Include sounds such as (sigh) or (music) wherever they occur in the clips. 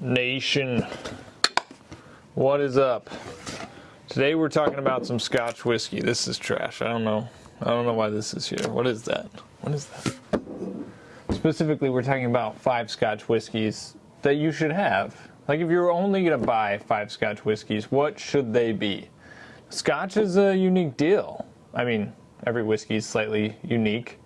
Nation. What is up? Today we're talking about some Scotch whiskey. This is trash. I don't know. I don't know why this is here. What is that? What is that? Specifically, we're talking about five Scotch whiskeys that you should have. Like if you're only going to buy five Scotch whiskeys, what should they be? Scotch is a unique deal. I mean, every whiskey is slightly unique,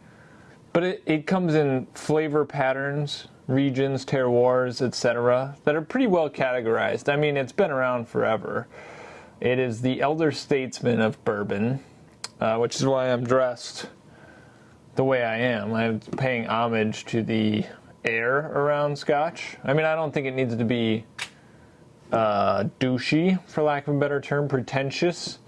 but it, it comes in flavor patterns, regions, terroirs, etc., that are pretty well categorized. I mean, it's been around forever. It is the elder statesman of bourbon, uh, which is why I'm dressed the way I am. I'm paying homage to the air around Scotch. I mean, I don't think it needs to be uh, douchey, for lack of a better term, pretentious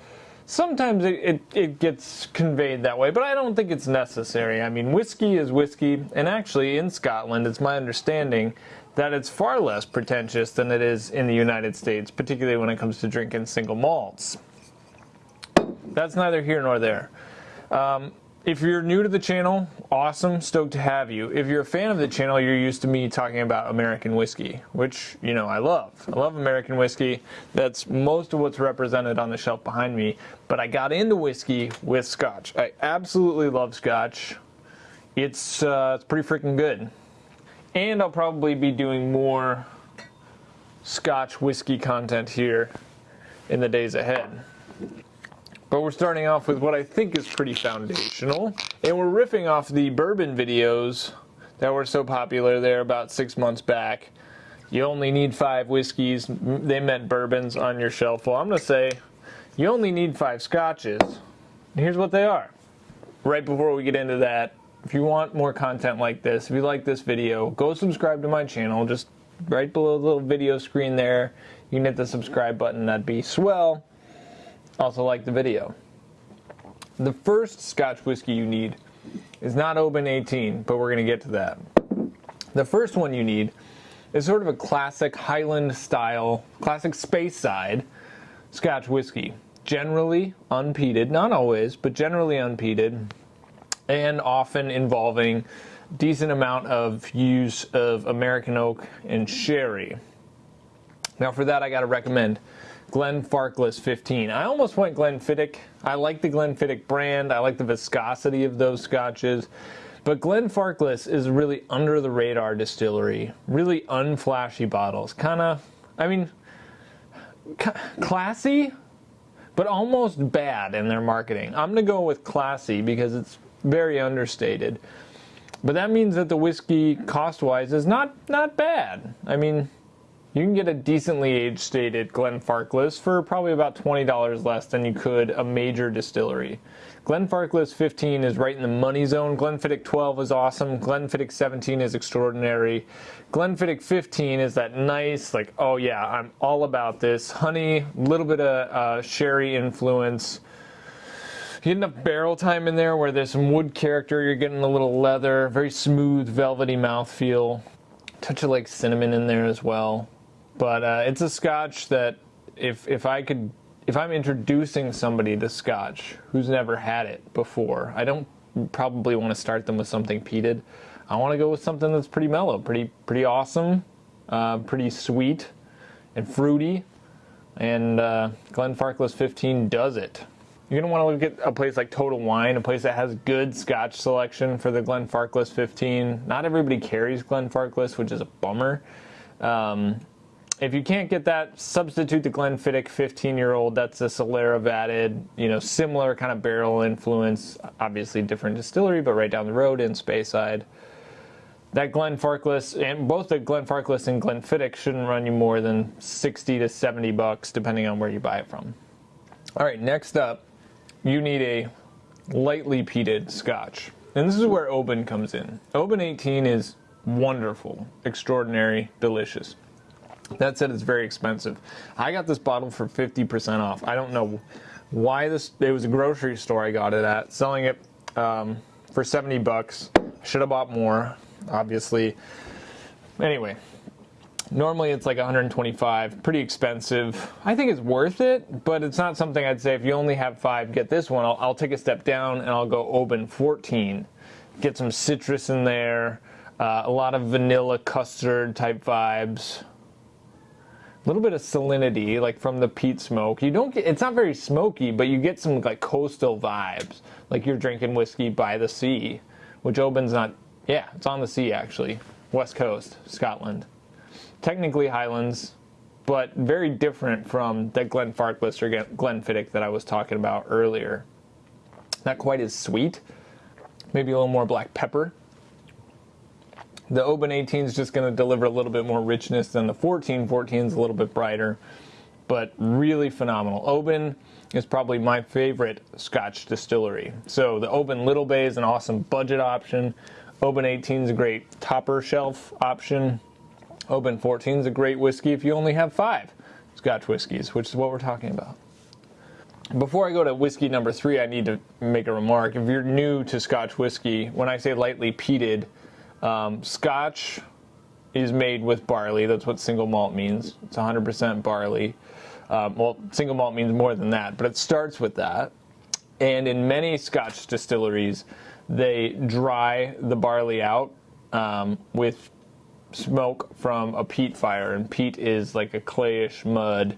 sometimes it, it, it, gets conveyed that way, but I don't think it's necessary. I mean, whiskey is whiskey, and actually in Scotland, it's my understanding that it's far less pretentious than it is in the United States, particularly when it comes to drinking single malts. That's neither here nor there. Um, if you're new to the channel, awesome, stoked to have you. If you're a fan of the channel, you're used to me talking about American whiskey, which, you know, I love. I love American whiskey. That's most of what's represented on the shelf behind me. But I got into whiskey with scotch. I absolutely love scotch. It's, uh, it's pretty freaking good. And I'll probably be doing more scotch whiskey content here in the days ahead. But we're starting off with what I think is pretty foundational. And we're riffing off the bourbon videos that were so popular there about six months back. You only need five whiskeys. They meant bourbons on your shelf. Well, I'm going to say you only need five scotches. And here's what they are. Right before we get into that, if you want more content like this, if you like this video, go subscribe to my channel. Just right below the little video screen there, you can hit the subscribe button. That'd be swell. Also like the video. The first Scotch whiskey you need is not Oban 18, but we're going to get to that. The first one you need is sort of a classic Highland style, classic Speyside Scotch whiskey. Generally unpeated, not always, but generally unpeated, and often involving decent amount of use of American oak and sherry. Now for that I got to recommend Glenfarclas 15. I almost went Glenfiddich. I like the Glenfiddich brand. I like the viscosity of those scotches. But Glenfarclas is really under the radar distillery. Really unflashy bottles. Kind of, I mean, classy, but almost bad in their marketing. I'm going to go with classy because it's very understated. But that means that the whiskey cost-wise is not not bad. I mean, you can get a decently age stated Glenfarclas for probably about $20 less than you could a major distillery. Glenfarclas 15 is right in the money zone. Glenfiddich 12 is awesome. Glenfiddich 17 is extraordinary. Glenfiddich 15 is that nice, like, oh yeah, I'm all about this. Honey, little bit of uh, sherry influence. You get enough barrel time in there where there's some wood character, you're getting a little leather, very smooth, velvety mouthfeel. Touch of like cinnamon in there as well. But uh, it's a scotch that if if I could if I'm introducing somebody to scotch who's never had it before, I don't probably want to start them with something peated. I want to go with something that's pretty mellow, pretty pretty awesome, uh, pretty sweet and fruity. And uh, Glenfarclas 15 does it. You're to want to look at a place like Total Wine, a place that has good scotch selection for the Glenfarclas 15. Not everybody carries Glenfarclas, which is a bummer. Um, if you can't get that, substitute the Glenfiddich 15-year-old. That's a Solera vatted, you know, similar kind of barrel influence. Obviously different distillery, but right down the road in Speyside. That Glen Glenfarclas, and both the Glen Glenfarclas and Glenfiddich shouldn't run you more than 60 to 70 bucks, depending on where you buy it from. All right, next up, you need a lightly peated scotch. And this is where Oban comes in. Oban 18 is wonderful, extraordinary, delicious. That said, it's very expensive. I got this bottle for 50% off. I don't know why this, it was a grocery store I got it at, selling it um, for 70 bucks. Should have bought more, obviously. Anyway, normally it's like 125, pretty expensive. I think it's worth it, but it's not something I'd say if you only have five, get this one. I'll, I'll take a step down and I'll go Oban 14. Get some citrus in there, uh, a lot of vanilla custard type vibes little bit of salinity, like from the peat smoke. You don't get, it's not very smoky, but you get some like coastal vibes, like you're drinking whiskey by the sea, which Oban's not, yeah, it's on the sea actually, west coast, Scotland. Technically Highlands, but very different from the Glenfarclas or Glenfiddich that I was talking about earlier. Not quite as sweet, maybe a little more black pepper. The Oban 18 is just going to deliver a little bit more richness than the 14. 14 is a little bit brighter, but really phenomenal. Oban is probably my favorite Scotch distillery. So the Oban Little Bay is an awesome budget option. Oban 18 is a great topper shelf option. Oban 14 is a great whiskey if you only have five Scotch whiskeys, which is what we're talking about. Before I go to whiskey number three, I need to make a remark. If you're new to Scotch whiskey, when I say lightly peated, um, Scotch is made with barley. That's what single malt means. It's 100% barley. Um, well, single malt means more than that, but it starts with that. And in many Scotch distilleries, they dry the barley out um, with smoke from a peat fire. And peat is like a clayish mud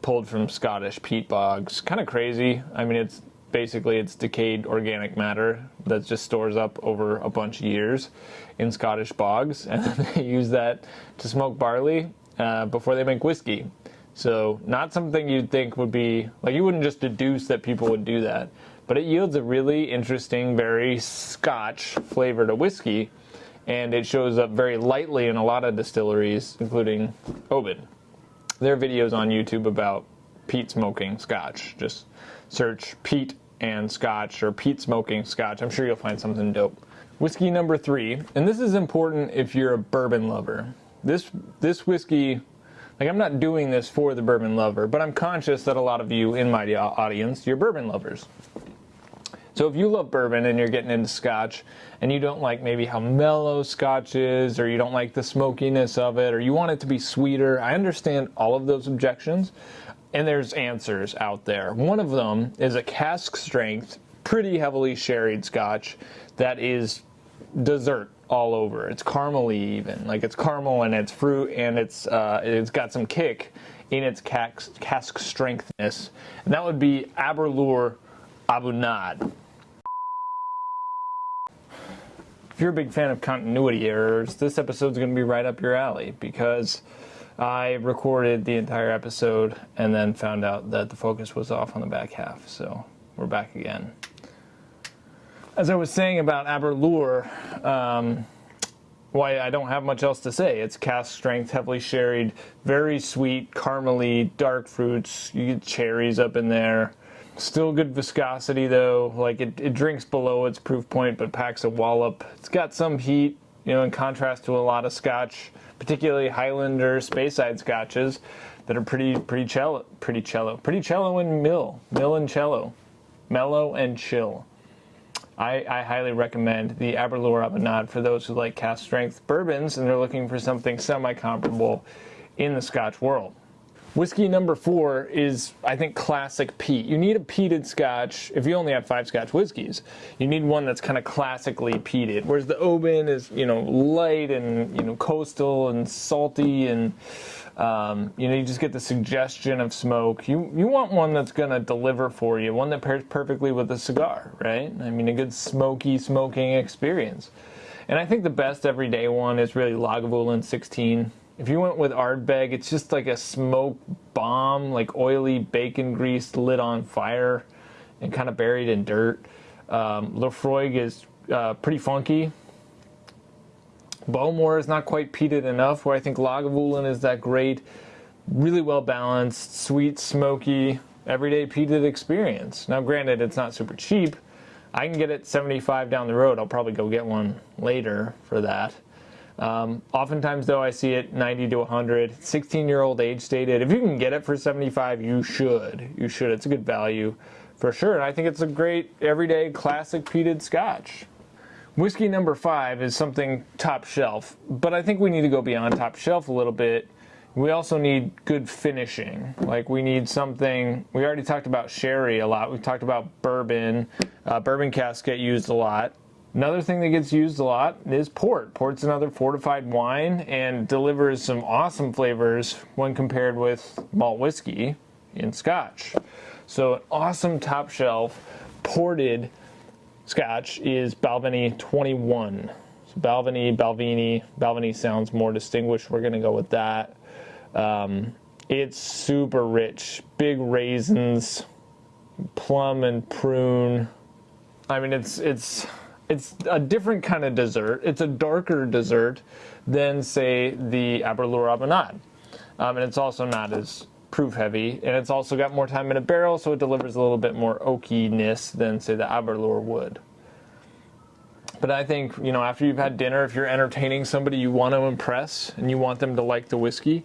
pulled from Scottish peat bogs. Kind of crazy. I mean, it's basically it's decayed organic matter that just stores up over a bunch of years in Scottish bogs, and (laughs) they use that to smoke barley uh, before they make whiskey. So not something you'd think would be like you wouldn't just deduce that people would do that, but it yields a really interesting, very Scotch flavor to whiskey, and it shows up very lightly in a lot of distilleries, including Oban. There are videos on YouTube about peat smoking Scotch. Just search peat and Scotch or peat smoking Scotch. I'm sure you'll find something dope. Whiskey number three, and this is important if you're a bourbon lover. This this whiskey, like I'm not doing this for the bourbon lover, but I'm conscious that a lot of you in my audience, you're bourbon lovers. So if you love bourbon and you're getting into scotch and you don't like maybe how mellow scotch is or you don't like the smokiness of it or you want it to be sweeter, I understand all of those objections and there's answers out there. One of them is a cask strength, pretty heavily sherried scotch that is dessert all over. It's caramely even, like it's caramel and it's fruit and it's uh, it's got some kick in its cask, cask strengthness, and that would be Aberlour A'bunadh. If you're a big fan of continuity errors, this episode's going to be right up your alley because I recorded the entire episode and then found out that the focus was off on the back half, so we're back again. As I was saying about Aberlour, um, why I don't have much else to say. It's cask strength, heavily sherried, very sweet, caramely, dark fruits. You get cherries up in there. Still good viscosity though. Like it, it drinks below its proof point, but packs a wallop. It's got some heat, you know, in contrast to a lot of Scotch particularly Highlander Speyside scotches that are pretty pretty cello, pretty cello, pretty cello and mill, mill and cello, mellow and chill. I, I highly recommend the Aberlour A'bunadh for those who like cask strength bourbons and they're looking for something semi-comparable in the Scotch world. Whiskey number four is, I think, classic peat. You need a peated scotch if you only have five scotch whiskeys. You need one that's kind of classically peated, whereas the Oban is, you know, light and, you know, coastal and salty and, um, you know, you just get the suggestion of smoke. You, you want one that's going to deliver for you, one that pairs perfectly with a cigar, right? I mean, a good smoky smoking experience. And I think the best everyday one is really Lagavulin 16. If you went with Ardbeg, it's just like a smoke bomb, like oily bacon grease lit on fire and kind of buried in dirt. Um, Laphroaig is uh, pretty funky. Bowmore is not quite peated enough, where I think Lagavulin is that great, really well balanced, sweet, smoky, everyday peated experience. Now, granted, it's not super cheap. I can get it 75 down the road. I'll probably go get one later for that. Um, oftentimes, though, I see it 90 to 100. 16 year old age stated. If you can get it for 75, you should. You should. It's a good value for sure. And I think it's a great everyday classic peated scotch. Whiskey number five is something top shelf, but I think we need to go beyond top shelf a little bit. We also need good finishing. Like we need something. We already talked about sherry a lot. We talked about bourbon. Uh, bourbon casks get used a lot Another thing that gets used a lot is port. Port's another fortified wine and delivers some awesome flavors when compared with malt whiskey in Scotch. So an awesome top shelf ported Scotch is Balvenie 21. So Balvenie, Balvenie, Balvenie sounds more distinguished. We're gonna go with that. Um, it's super rich, big raisins, plum and prune. I mean, it's it's it's a different kind of dessert. It's a darker dessert than say the Aberlour A'bunadh, um, and it's also not as proof heavy, and it's also got more time in a barrel, so it delivers a little bit more oakiness than say the Aberlour would. But I think, you know, after you've had dinner, if you're entertaining somebody you want to impress and you want them to like the whiskey,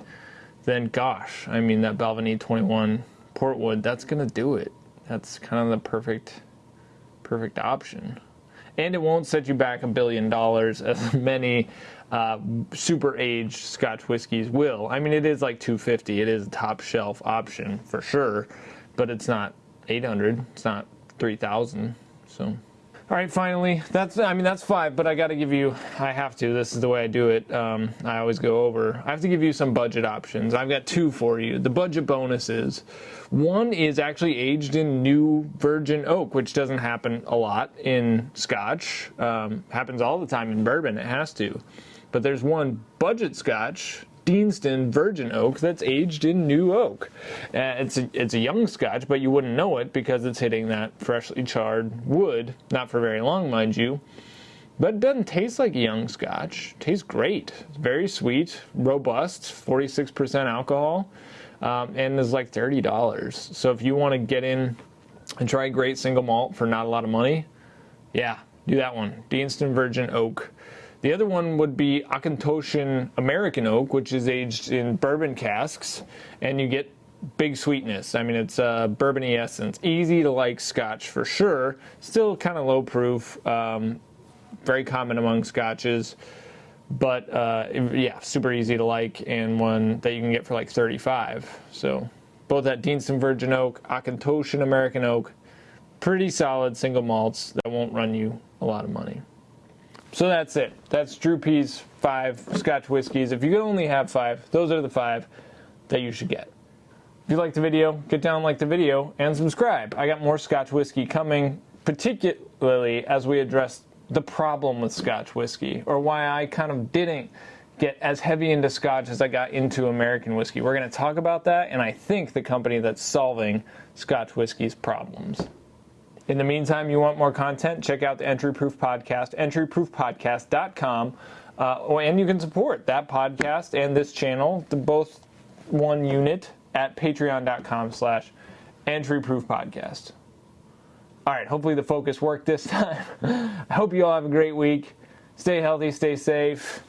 then gosh, I mean, that Balvenie 21 Portwood, that's going to do it. That's kind of the perfect, perfect option. And it won't set you back a billion dollars as (laughs) many uh, super aged Scotch whiskeys will. I mean, it is like 250. It is a top shelf option for sure, but it's not 800. It's not 3,000. So. All right, finally, that's, I mean, that's five, but I got to give you, I have to, this is the way I do it. Um, I always go over. I have to give you some budget options. I've got two for you. The budget bonuses. One is actually aged in new virgin oak, which doesn't happen a lot in scotch. Um, happens all the time in bourbon, it has to. But there's one budget scotch Deanston Virgin Oak that's aged in new oak. Uh, it's a, it's a young Scotch, but you wouldn't know it because it's hitting that freshly charred wood. Not for very long, mind you. But it doesn't taste like a young Scotch. It tastes great. It's very sweet, robust, 46% alcohol, um, and is like $30. So if you want to get in and try a great single malt for not a lot of money, yeah, do that one. Deanston Virgin Oak. The other one would be Auchentoshan American Oak, which is aged in bourbon casks, and you get big sweetness. I mean, it's a bourbony essence. Easy to like scotch for sure. Still kind of low proof. Um, very common among scotches. But uh, yeah, super easy to like and one that you can get for like 35. So both that Deanston Virgin Oak, Auchentoshan American Oak, pretty solid single malts that won't run you a lot of money. So that's it. That's Drew P's five Scotch whiskeys. If you could only have five, those are the five that you should get. If you like the video, get down, like the video, and subscribe. I got more Scotch whiskey coming, particularly as we address the problem with Scotch whiskey, or why I kind of didn't get as heavy into Scotch as I got into American whiskey. We're going to talk about that, and I think the company that's solving Scotch whiskey's problems. In the meantime, you want more content, check out the Entry Proof Podcast, entryproofpodcast.com. Uh, and you can support that podcast and this channel, the both one unit, at patreon.com slash entryproofpodcast. All right, hopefully the focus worked this (laughs) time. I hope you all have a great week. Stay healthy, stay safe.